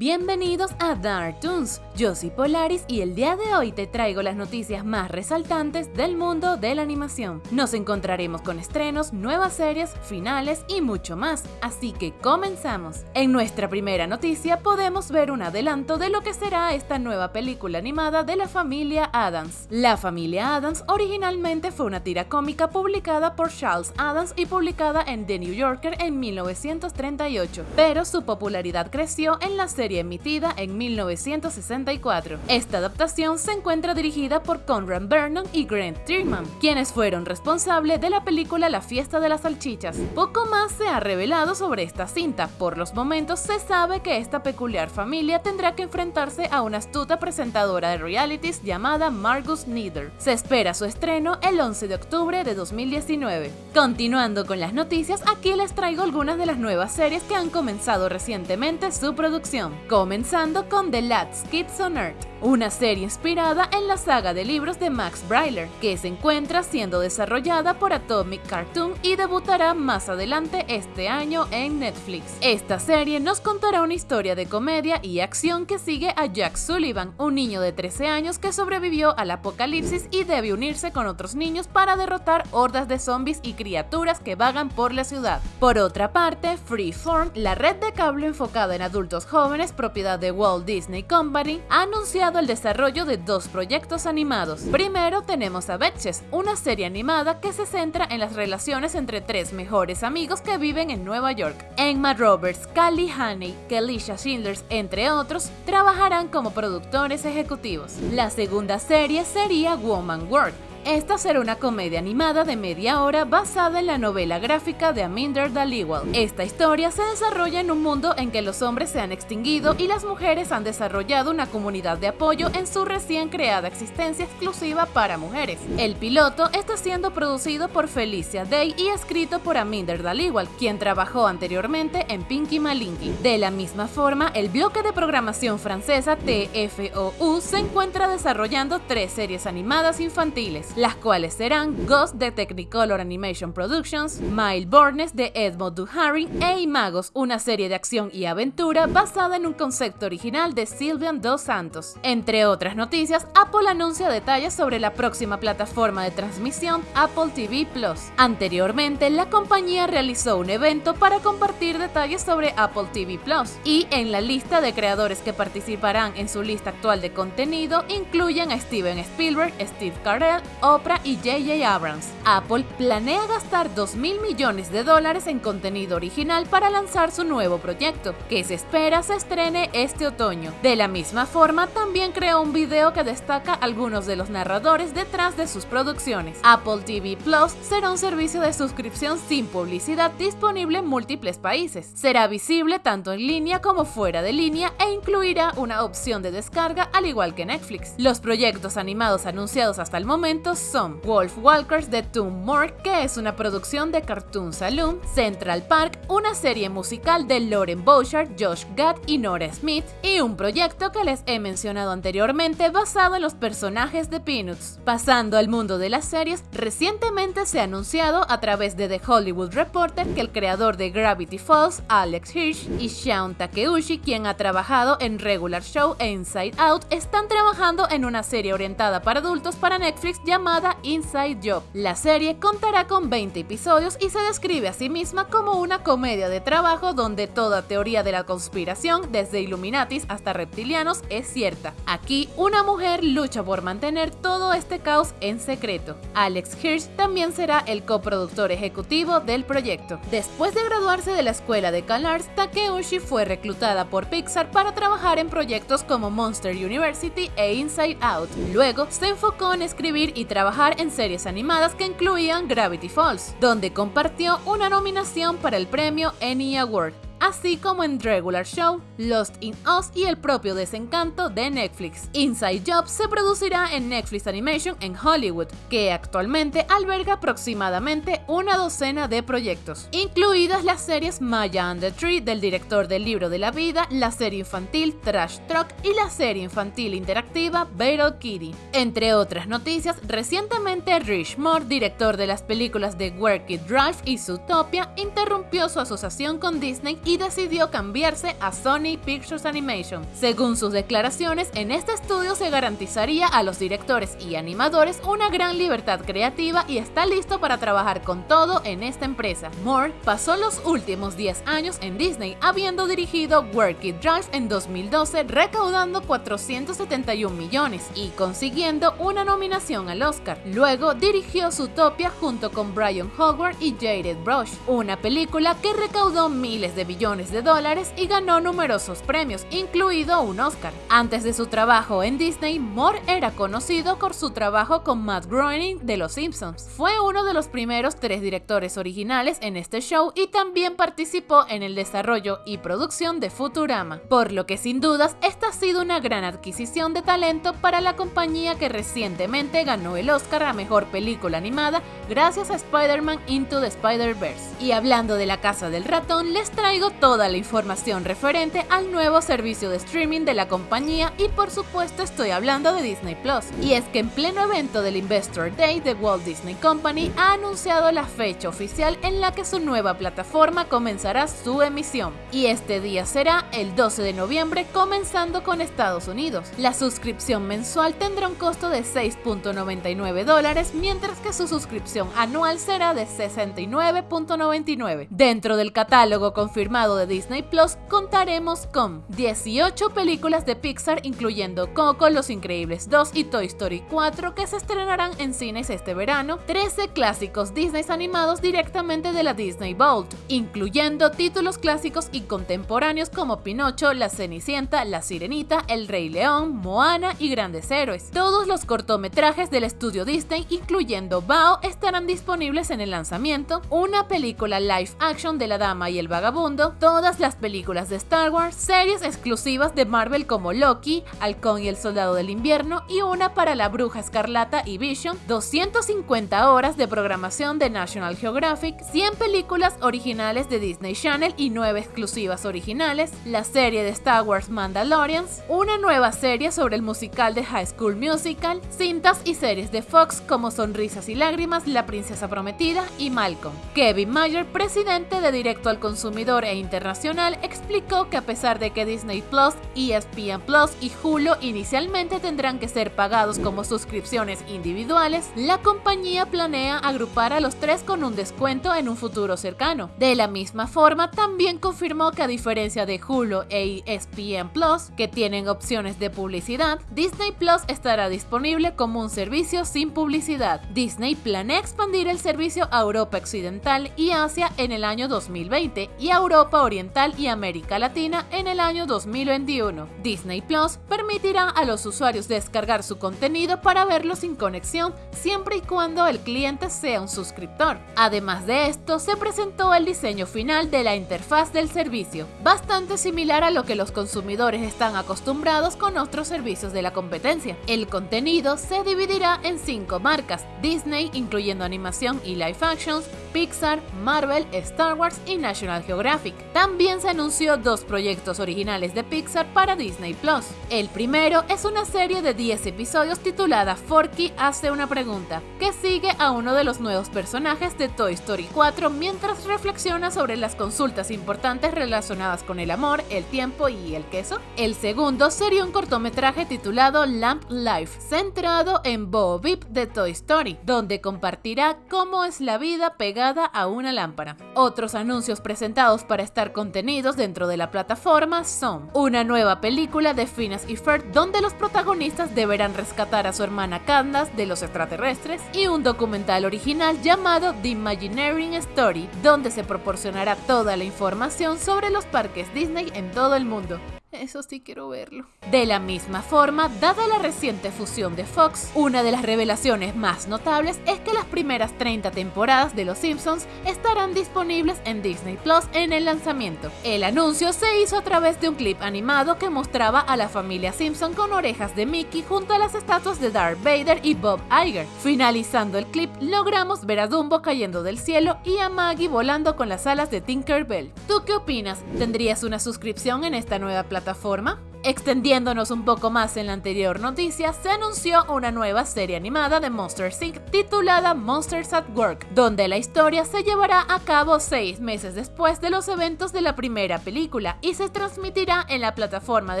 Bienvenidos a Dark Toons, yo soy Polaris y el día de hoy te traigo las noticias más resaltantes del mundo de la animación. Nos encontraremos con estrenos, nuevas series, finales y mucho más, así que comenzamos. En nuestra primera noticia podemos ver un adelanto de lo que será esta nueva película animada de la familia Adams. La familia Adams originalmente fue una tira cómica publicada por Charles Adams y publicada en The New Yorker en 1938, pero su popularidad creció en la serie emitida en 1964. Esta adaptación se encuentra dirigida por Conrad Vernon y Grant Tierman, quienes fueron responsables de la película La fiesta de las salchichas. Poco más se ha revelado sobre esta cinta, por los momentos se sabe que esta peculiar familia tendrá que enfrentarse a una astuta presentadora de realities llamada Margus Neither. Se espera su estreno el 11 de octubre de 2019. Continuando con las noticias, aquí les traigo algunas de las nuevas series que han comenzado recientemente su producción comenzando con The Lads Kids on Earth, una serie inspirada en la saga de libros de Max Brailer, que se encuentra siendo desarrollada por Atomic Cartoon y debutará más adelante este año en Netflix. Esta serie nos contará una historia de comedia y acción que sigue a Jack Sullivan, un niño de 13 años que sobrevivió al apocalipsis y debe unirse con otros niños para derrotar hordas de zombies y criaturas que vagan por la ciudad. Por otra parte, Freeform, la red de cable enfocada en adultos jóvenes, propiedad de Walt Disney Company, ha anunciado el desarrollo de dos proyectos animados. Primero tenemos a Betches, una serie animada que se centra en las relaciones entre tres mejores amigos que viven en Nueva York. Emma Roberts, Callie Haney, Kelisha Schindlers, entre otros, trabajarán como productores ejecutivos. La segunda serie sería Woman World, esta será una comedia animada de media hora basada en la novela gráfica de Aminder Dhaliwal. Esta historia se desarrolla en un mundo en que los hombres se han extinguido y las mujeres han desarrollado una comunidad de apoyo en su recién creada existencia exclusiva para mujeres. El piloto está siendo producido por Felicia Day y escrito por Aminder Dhaliwal, quien trabajó anteriormente en Pinky Malinky. De la misma forma, el bloque de programación francesa TFOU se encuentra desarrollando tres series animadas infantiles las cuales serán Ghost de Technicolor Animation Productions, Bornes de Edmond Duharing e Imagos, una serie de acción y aventura basada en un concepto original de Sylvian Dos Santos. Entre otras noticias, Apple anuncia detalles sobre la próxima plataforma de transmisión Apple TV Plus. Anteriormente, la compañía realizó un evento para compartir detalles sobre Apple TV Plus y en la lista de creadores que participarán en su lista actual de contenido incluyen a Steven Spielberg, Steve Carell, Oprah y J.J. Abrams. Apple planea gastar 2 mil millones de dólares en contenido original para lanzar su nuevo proyecto, que se espera se estrene este otoño. De la misma forma, también creó un video que destaca algunos de los narradores detrás de sus producciones. Apple TV Plus será un servicio de suscripción sin publicidad disponible en múltiples países. Será visible tanto en línea como fuera de línea e incluirá una opción de descarga al igual que Netflix. Los proyectos animados anunciados hasta el momento son Wolf Walkers de Tom Moore, que es una producción de Cartoon Saloon, Central Park, una serie musical de Lauren Bouchard, Josh Gad y Nora Smith, y un proyecto que les he mencionado anteriormente basado en los personajes de Peanuts. Pasando al mundo de las series, recientemente se ha anunciado a través de The Hollywood Reporter que el creador de Gravity Falls, Alex Hirsch, y Shaun Takeuchi, quien ha trabajado en Regular Show e Inside Out, están trabajando en una serie orientada para adultos para Netflix llamada llamada Inside Job. La serie contará con 20 episodios y se describe a sí misma como una comedia de trabajo donde toda teoría de la conspiración, desde Illuminatis hasta reptilianos, es cierta. Aquí, una mujer lucha por mantener todo este caos en secreto. Alex Hirsch también será el coproductor ejecutivo del proyecto. Después de graduarse de la escuela de CalArts, Takeuchi fue reclutada por Pixar para trabajar en proyectos como Monster University e Inside Out. Luego, se enfocó en escribir y trabajar en series animadas que incluían Gravity Falls, donde compartió una nominación para el premio Annie Award así como en Regular Show, Lost in Us y el propio Desencanto de Netflix. Inside Job se producirá en Netflix Animation en Hollywood, que actualmente alberga aproximadamente una docena de proyectos, incluidas las series Maya and the Tree del director del libro de la vida, la serie infantil Trash Truck y la serie infantil interactiva Battle Kitty. Entre otras noticias, recientemente Rich Moore, director de las películas de Work It Drive y Zootopia, interrumpió su asociación con Disney y decidió cambiarse a Sony Pictures Animation. Según sus declaraciones, en este estudio se garantizaría a los directores y animadores una gran libertad creativa y está listo para trabajar con todo en esta empresa. Moore pasó los últimos 10 años en Disney, habiendo dirigido Work It Drive en 2012, recaudando 471 millones y consiguiendo una nominación al Oscar. Luego dirigió Zootopia junto con Brian Howard y Jared Brush, una película que recaudó miles de billones de dólares y ganó numerosos premios, incluido un Oscar. Antes de su trabajo en Disney, Moore era conocido por su trabajo con Matt Groening de Los Simpsons. Fue uno de los primeros tres directores originales en este show y también participó en el desarrollo y producción de Futurama, por lo que sin dudas esta ha sido una gran adquisición de talento para la compañía que recientemente ganó el Oscar a Mejor Película Animada gracias a Spider-Man Into the Spider-Verse. Y hablando de la Casa del Ratón, les traigo toda la información referente al nuevo servicio de streaming de la compañía y por supuesto estoy hablando de Disney Plus. Y es que en pleno evento del Investor Day de Walt Disney Company ha anunciado la fecha oficial en la que su nueva plataforma comenzará su emisión. Y este día será el 12 de noviembre comenzando con Estados Unidos. La suscripción mensual tendrá un costo de 6.99 dólares mientras que su suscripción anual será de 69.99. Dentro del catálogo confirmado de Disney Plus contaremos con 18 películas de Pixar incluyendo Coco, Los Increíbles 2 y Toy Story 4 que se estrenarán en cines este verano, 13 clásicos Disney animados directamente de la Disney Vault, incluyendo títulos clásicos y contemporáneos como Pinocho, La Cenicienta, La Sirenita, El Rey León, Moana y Grandes Héroes. Todos los cortometrajes del estudio Disney, incluyendo Bao, estarán disponibles en el lanzamiento, una película live action de La Dama y el Vagabundo, todas las películas de Star Wars, series exclusivas de Marvel como Loki, Halcón y el Soldado del Invierno y una para la Bruja Escarlata y Vision, 250 horas de programación de National Geographic, 100 películas originales de Disney Channel y 9 exclusivas originales, la serie de Star Wars Mandalorians, una nueva serie sobre el musical de High School Musical, cintas y series de Fox como Sonrisas y Lágrimas, La Princesa Prometida y Malcolm. Kevin Mayer, presidente de Directo al Consumidor e Internacional, explicó que a pesar de que Disney Plus, ESPN Plus y Hulu inicialmente tendrán que ser pagados como suscripciones individuales, la compañía planea agrupar a los tres con un descuento en un futuro cercano. De la misma forma, también confirmó que a diferencia de Hulu e ESPN Plus, que tienen opciones de publicidad, Disney Plus estará disponible como un servicio sin publicidad. Disney planea expandir el servicio a Europa Occidental y Asia en el año 2020 y a Europa Oriental y América Latina en el año 2021. Disney Plus permitirá a los usuarios descargar su contenido para verlo sin conexión siempre y cuando el cliente sea un suscriptor. Además de esto, se presentó el diseño final de la interfaz del servicio, bastante similar a lo que los consumidores están acostumbrados con otros servicios de la competencia. El contenido se dividirá en cinco marcas, Disney, incluyendo animación y live actions, Pixar, Marvel, Star Wars y National Geographic. También se anunció dos proyectos originales de Pixar para Disney Plus. El primero es una serie de 10 episodios titulada Forky hace una pregunta, que sigue a uno de los nuevos personajes de Toy Story 4 mientras reflexiona sobre las consultas importantes relacionadas con el amor, el tiempo y el queso. El segundo sería un cortometraje titulado Lamp Life, centrado en Bo Beep de Toy Story, donde compartirá cómo es la vida pegada a una lámpara. Otros anuncios presentados para estar contenidos dentro de la plataforma son una nueva película de Phineas y Ferb donde los protagonistas deberán rescatar a su hermana Candace de los extraterrestres y un documental original llamado The Imagineering Story donde se proporcionará toda la información sobre los parques Disney en todo el mundo. Eso sí quiero verlo. De la misma forma, dada la reciente fusión de Fox, una de las revelaciones más notables es que las primeras 30 temporadas de Los Simpsons estarán disponibles en Disney Plus en el lanzamiento. El anuncio se hizo a través de un clip animado que mostraba a la familia Simpson con orejas de Mickey junto a las estatuas de Darth Vader y Bob Iger. Finalizando el clip, logramos ver a Dumbo cayendo del cielo y a Maggie volando con las alas de Tinkerbell. ¿Tú qué opinas? ¿Tendrías una suscripción en esta nueva plataforma? plataforma. Extendiéndonos un poco más en la anterior noticia, se anunció una nueva serie animada de Monster Inc. titulada Monsters at Work, donde la historia se llevará a cabo seis meses después de los eventos de la primera película y se transmitirá en la plataforma de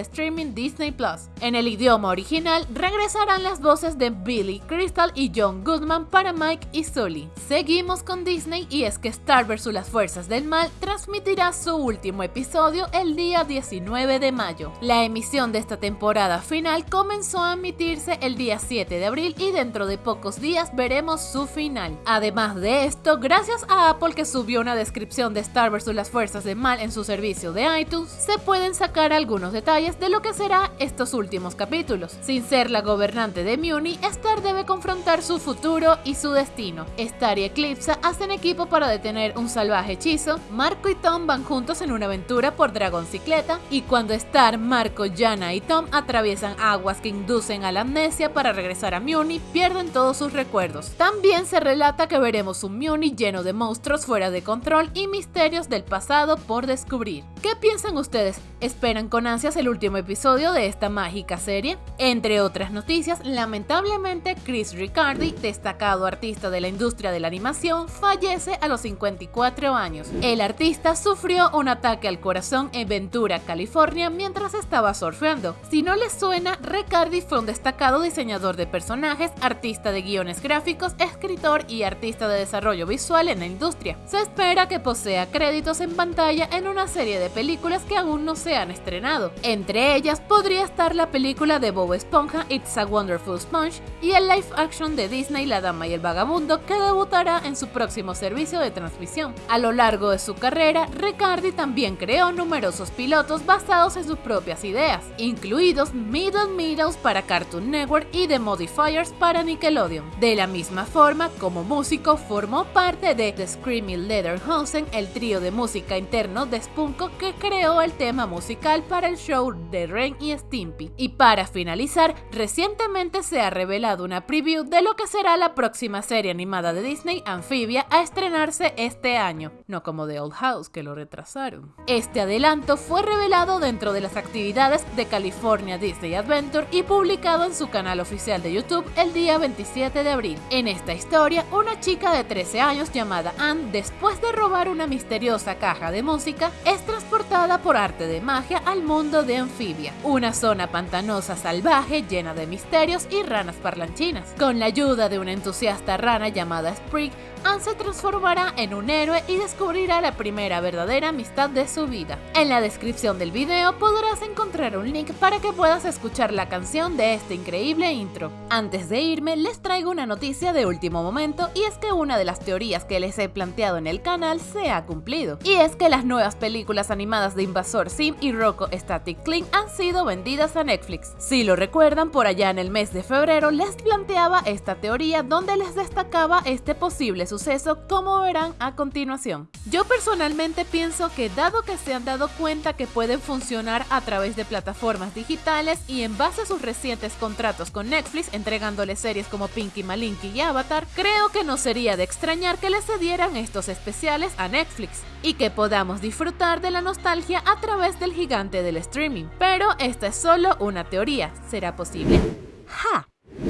streaming Disney Plus. En el idioma original regresarán las voces de Billy Crystal y John Goodman para Mike y Sully. Seguimos con Disney y es que Star vs. las Fuerzas del Mal transmitirá su último episodio el día 19 de mayo. La emisión de esta temporada final comenzó a emitirse el día 7 de abril y dentro de pocos días veremos su final. Además de esto, gracias a Apple que subió una descripción de Star vs. las Fuerzas del Mal en su servicio de iTunes, se pueden sacar algunos detalles de lo que será estos últimos capítulos. Sin ser la gobernante de Muni, Star debe confrontar su futuro y su destino. Star y Eclipse hacen equipo para detener un salvaje hechizo, Marco y Tom van juntos en una aventura por Dragoncicleta y cuando Star, Marco, Jana y Tom atraviesan aguas que inducen a la amnesia para regresar a Muni, pierden todos sus recuerdos. También se relata que veremos un Muni lleno de monstruos fuera de control y misterios del pasado por descubrir. ¿Qué piensan ustedes? ¿Esperan con ansias el último episodio de esta mágica serie? Entre otras noticias, lamentablemente Chris Riccardi, destacado artista de la industria de la animación, fallece a los 54 años. El artista sufrió un ataque al corazón en Ventura, California, mientras estaba surfeando. Si no les suena, Riccardi fue un destacado diseñador de personajes, artista de guiones gráficos, escritor y artista de desarrollo visual en la industria. Se espera que posea créditos en pantalla en una serie de películas que aún no se han estrenado. Entre ellas podría estar la película de Bob Esponja It's a Wonderful Sponge y el live action de Disney La Dama y el Vagabundo que debutará en su próximo servicio de transmisión. A lo largo de su carrera, Riccardi también creó numerosos pilotos basados en sus propias ideas, incluidos Middle Meadows para Cartoon Network y The Modifiers para Nickelodeon. De la misma forma, como músico, formó parte de The Screaming Lederhosen, el trío de música interno de Spunko que creó el tema musical para el show de Ren y Stimpy. Y para finalizar, recientemente se ha revelado una preview de lo que será la próxima serie animada de Disney, Amphibia, a estrenarse este año, no como The Old House, que lo retrasaron. Este adelanto fue revelado dentro de las actividades de California Disney Adventure y publicado en su canal oficial de YouTube el día 27 de abril. En esta historia, una chica de 13 años llamada Anne, después de robar una misteriosa caja de música, es transportada por arte de magia al mundo de Amphibia, una zona pantanosa salvaje llena de misterios y ranas parlanchinas. Con la ayuda de una entusiasta rana llamada Sprig, Anne se transformará en un héroe y descubrirá la primera verdadera amistad de su vida. En la descripción del video podrás encontrar un link para que puedas escuchar la canción de este increíble intro. Antes de irme, les traigo una noticia de último momento y es que una de las teorías que les he planteado en el canal se ha cumplido. Y es que las nuevas películas animadas de Invasor Sim y Rocco Static Cling han sido vendidas a Netflix. Si lo recuerdan, por allá en el mes de febrero les planteaba esta teoría donde les destacaba este posible suceso como verán a continuación. Yo personalmente pienso que dado que se han dado cuenta que pueden funcionar a través de plataformas digitales y en base a sus recientes contratos con Netflix entregándoles series como Pinky Malinky y Avatar, creo que no sería de extrañar que les cedieran estos especiales a Netflix y que podamos disfrutar de la nostalgia a través del gigante del streaming. Pero esta es solo una teoría, ¿será posible? ¡Ja!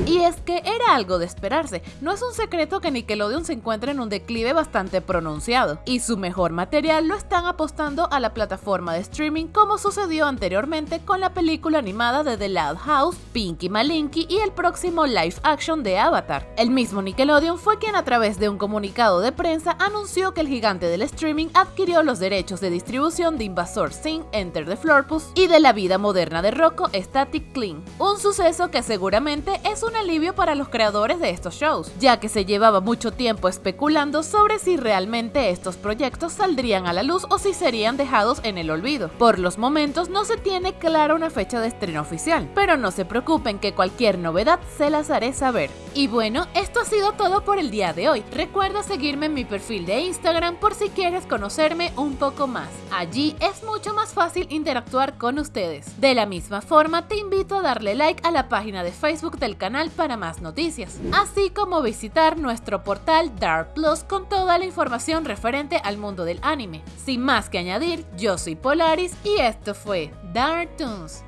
Y es que era algo de esperarse, no es un secreto que Nickelodeon se encuentra en un declive bastante pronunciado, y su mejor material lo están apostando a la plataforma de streaming como sucedió anteriormente con la película animada de The Loud House, Pinky Malinky y el próximo live action de Avatar. El mismo Nickelodeon fue quien a través de un comunicado de prensa anunció que el gigante del streaming adquirió los derechos de distribución de Invasor Sim, Enter the Florpus y de la vida moderna de Rocco, Static Clean, un suceso que seguramente es un alivio para los creadores de estos shows, ya que se llevaba mucho tiempo especulando sobre si realmente estos proyectos saldrían a la luz o si serían dejados en el olvido. Por los momentos no se tiene clara una fecha de estreno oficial, pero no se preocupen que cualquier novedad se las haré saber. Y bueno, esto ha sido todo por el día de hoy. Recuerda seguirme en mi perfil de Instagram por si quieres conocerme un poco más. Allí es mucho más fácil interactuar con ustedes. De la misma forma, te invito a darle like a la página de Facebook del canal para más noticias, así como visitar nuestro portal Dark Plus con toda la información referente al mundo del anime. Sin más que añadir, yo soy Polaris y esto fue Dark Toons.